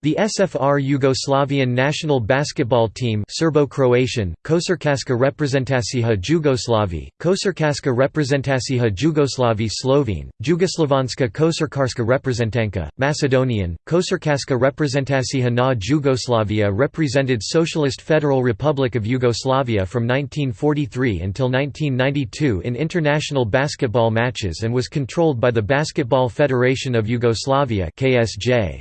The SFR Yugoslavian national basketball team Serbo-Croatian, Košarkaška reprezentacija Jugoslavi, Košarkaška reprezentacija Jugoslavi Slovene, Jugoslavanska Košarkarska reprezentanka, Macedonian, Košarkaška reprezentacija na Jugoslavia represented Socialist Federal Republic of Yugoslavia from 1943 until 1992 in international basketball matches and was controlled by the Basketball Federation of Yugoslavia KSJ.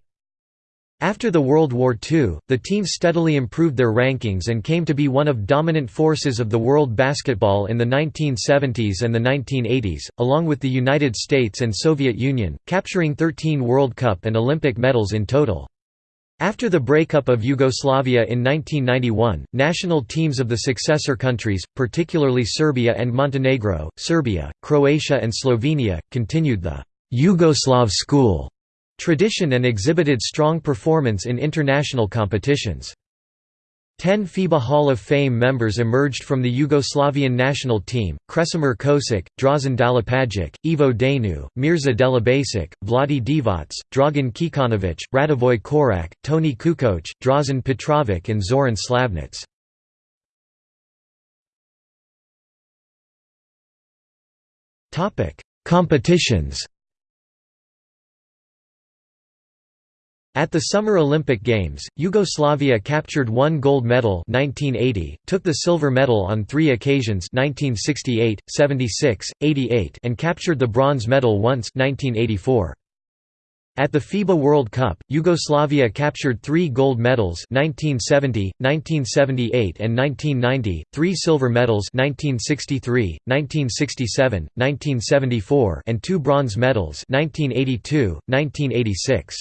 After the World War II, the team steadily improved their rankings and came to be one of dominant forces of the world basketball in the 1970s and the 1980s, along with the United States and Soviet Union, capturing 13 World Cup and Olympic medals in total. After the breakup of Yugoslavia in 1991, national teams of the successor countries, particularly Serbia and Montenegro, Serbia, Croatia and Slovenia, continued the «Yugoslav school» tradition and exhibited strong performance in international competitions. Ten FIBA Hall of Fame members emerged from the Yugoslavian national team, Kresimir Kosic, Drazen Dalipagic, Ivo Daneu, Mirza Delibasic, Vlade Divac, Dragan Kikanovic, Radivoj Korak, Toni Kukoc, Drazen Petrovic and Zoran Slavnic. Competitions At the Summer Olympic Games, Yugoslavia captured one gold medal 1980, took the silver medal on three occasions 1968, 76, 88 and captured the bronze medal once 1984. At the FIBA World Cup, Yugoslavia captured three gold medals 1970, 1978 and 1990, three silver medals 1963, 1967, 1974 and two bronze medals 1982, 1986.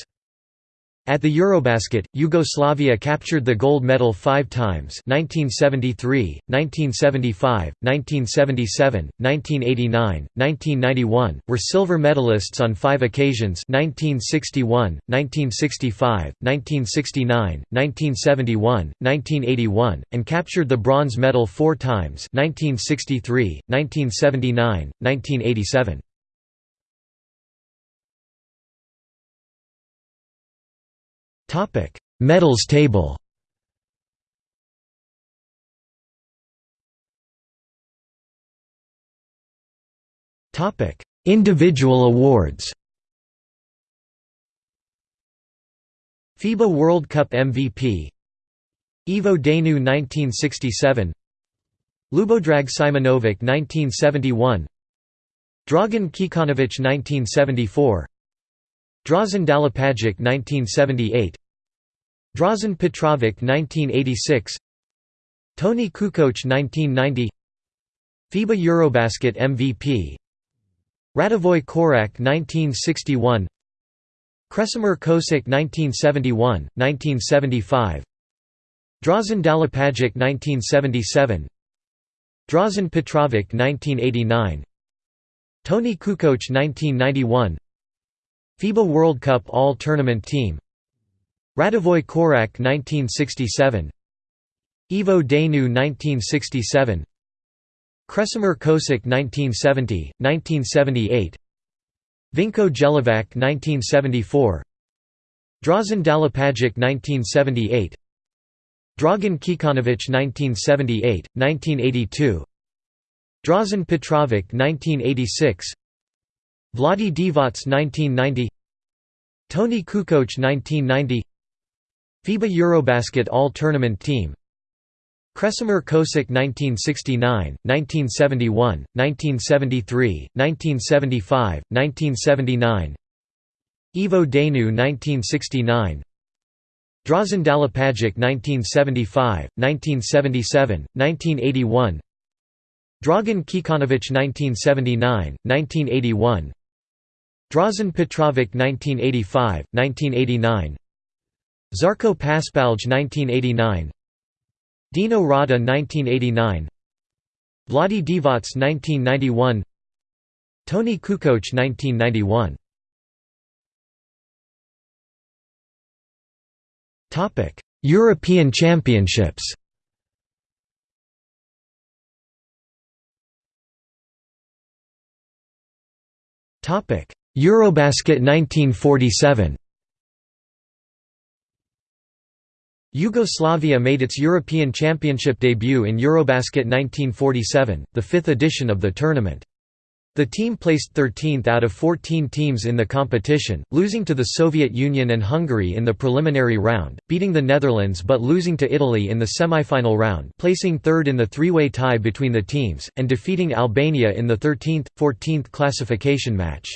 At the Eurobasket, Yugoslavia captured the gold medal five times 1973, 1975, 1977, 1989, 1991, were silver medalists on five occasions 1961, 1965, 1969, 1971, 1981, and captured the bronze medal four times 1963, 1979, 1987. Topic: Medals table. Topic: Individual awards. FIBA World Cup MVP Ivo Daneu 1967 Ljubodrag Simonovic 1971 Dragan Kikanovic 1974 Drazen Dalipagic 1978 Drazen Petrovic 1986 Toni Kukoc 1990 FIBA Eurobasket MVP Radivoj Korak 1961 Kresimir Kosic 1971, 1975 Drazen Dalipagic 1977 Drazen Petrovic 1989 Toni Kukoc 1991 FIBA World Cup All-Tournament Team Radivoj Korak 1967 Ivo Daneu 1967 Kresimir Kosic 1970, 1978 Vinko Jelovac 1974 Drazen Dalipagic 1978 Dragan Kikanovic 1978, 1982 Drazen Petrovic 1986 Vlade Divac 1990 Toni Kukoc 1990 FIBA Eurobasket All-Tournament Team. Kresimir Kosic 1969, 1971, 1973, 1975, 1979 Ivo Daneu 1969 Drazen Dalipagic 1975, 1977, 1981 Dragan Kikanovic 1979, 1981 Drazen Petrovic 1985, 1989 Žarko Paspalj 1989 Dino Radja 1989 Vlade Divac 1991 Toni Kukoc 1991 Topic European Championships. Topic Eurobasket 1947 Yugoslavia made its European Championship debut in Eurobasket 1947, the fifth edition of the tournament. The team placed 13th out of 14 teams in the competition, losing to the Soviet Union and Hungary in the preliminary round, beating the Netherlands but losing to Italy in the semifinal round placing third in the three-way tie between the teams, and defeating Albania in the 13th, 14th classification match.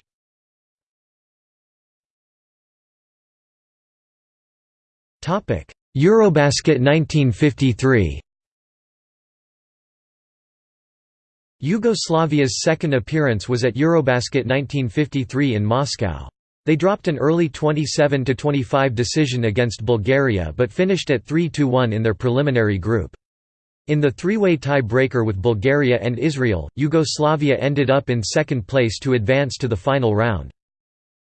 Eurobasket 1953 Yugoslavia's second appearance was at Eurobasket 1953 in Moscow. They dropped an early 27–25 decision against Bulgaria but finished at 3–1 in their preliminary group. In the three-way tie-breaker with Bulgaria and Israel, Yugoslavia ended up in second place to advance to the final round.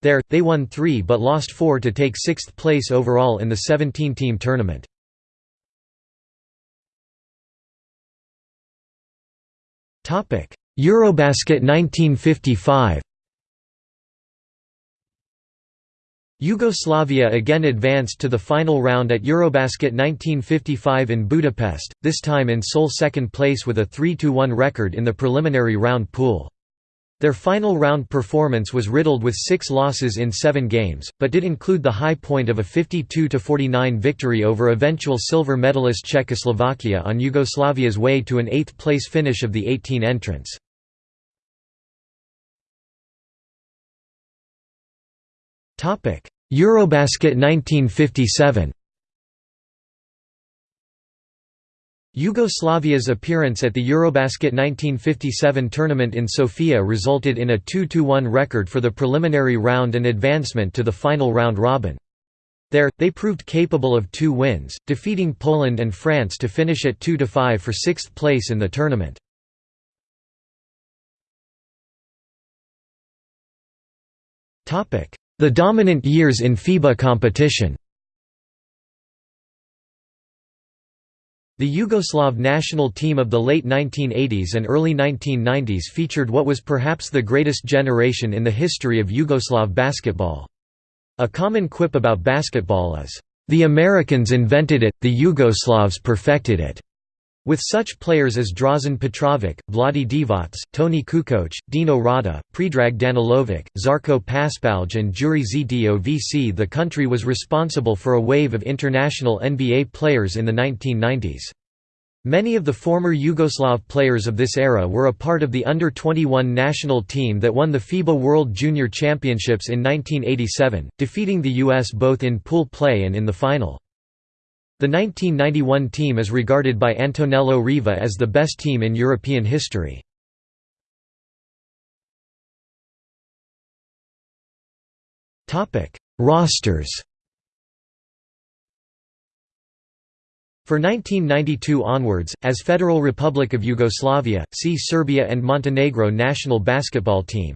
There, they won three but lost four to take sixth place overall in the 17-team tournament. Eurobasket 1955 Yugoslavia again advanced to the final round at Eurobasket 1955 in Budapest, this time in sole second place with a 3–1 record in the preliminary round pool. Their final round performance was riddled with six losses in seven games, but did include the high point of a 52–49 victory over eventual silver medalist Czechoslovakia on Yugoslavia's way to an eighth-place finish of the 18 entrants. Eurobasket 1957 Yugoslavia's appearance at the Eurobasket 1957 tournament in Sofia resulted in a 2–1 record for the preliminary round and advancement to the final round robin. There, they proved capable of two wins, defeating Poland and France to finish at 2–5 for sixth place in the tournament. The dominant years in FIBA competition The Yugoslav national team of the late 1980s and early 1990s featured what was perhaps the greatest generation in the history of Yugoslav basketball. A common quip about basketball is, "...the Americans invented it, the Yugoslavs perfected it." With such players as Drazen Petrovic, Vlade Divac, Toni Kukoc, Dino Radja, Predrag Danilovic, Zarko Paspalj and Jure Zdovc the country was responsible for a wave of international NBA players in the 1990s. Many of the former Yugoslav players of this era were a part of the under-21 national team that won the FIBA World Junior Championships in 1987, defeating the U.S. both in pool play and in the final. The 1991 team is regarded by Antonello Riva as the best team in European history. Rosters For 1992 onwards, as Federal Republic of Yugoslavia, see Serbia and Montenegro national basketball team.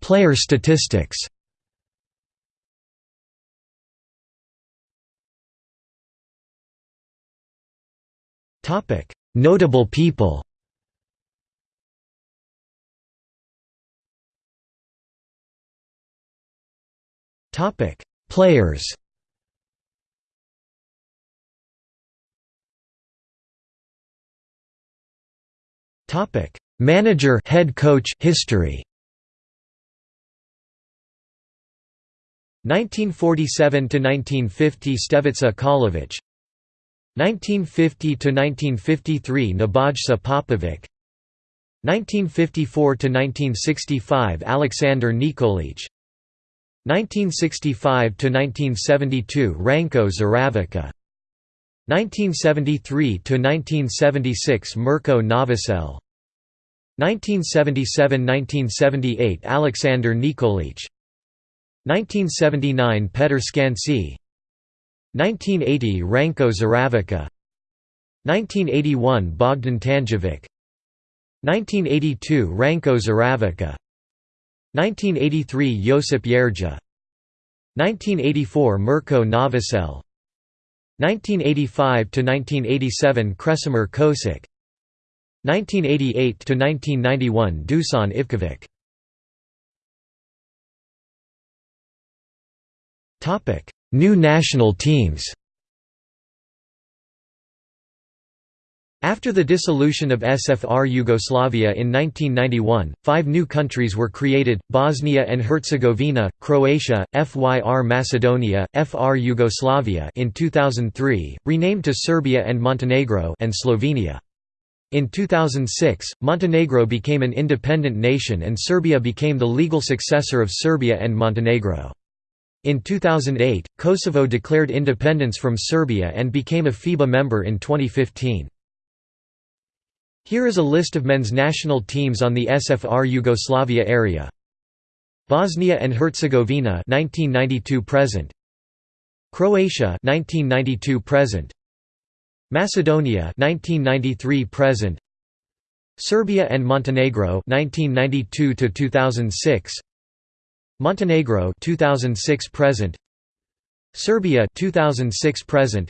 Player statistics Topic: Notable people. Topic: Players. Topic: Manager, head coach, history. 1947 to 1950 Stevica Kalovic 1950–1953 Nebojsa Popovic. 1954–1965 Alexander Nikolic. 1965–1972 Ranko Zeravica 1973–1976 Mirko Novosel. 1977–1978 Alexander Nikolic. 1979 Petar Skansi 1980 Ranko Zeravica. 1981 Bogdan Tanjevic. 1982 Ranko Zeravica. 1983 Josip Jerja 1984 Mirko Novosel. 1985–1987 Kresimir Kosic 1988–1991 Dusan Ivkovic New national teams After the dissolution of SFR Yugoslavia in 1991, five new countries were created, Bosnia and Herzegovina, Croatia, FYR Macedonia, FR Yugoslavia in 2003, renamed to Serbia and Montenegro and Slovenia. In 2006, Montenegro became an independent nation and Serbia became the legal successor of Serbia and Montenegro. In 2008, Kosovo declared independence from Serbia and became a FIBA member in 2015. Here is a list of men's national teams on the SFR Yugoslavia area. Bosnia and Herzegovina 1992 present. Croatia 1992 present. Macedonia 1993 present. Serbia and Montenegro 1992 to 2006. Montenegro 2006 present. Serbia 2006 present.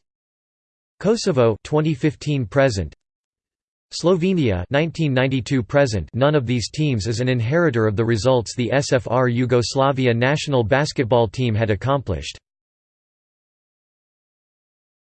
Kosovo 2015 present. Slovenia 1992 present none of these teams is an inheritor of the results the SFR Yugoslavia national basketball team had accomplished.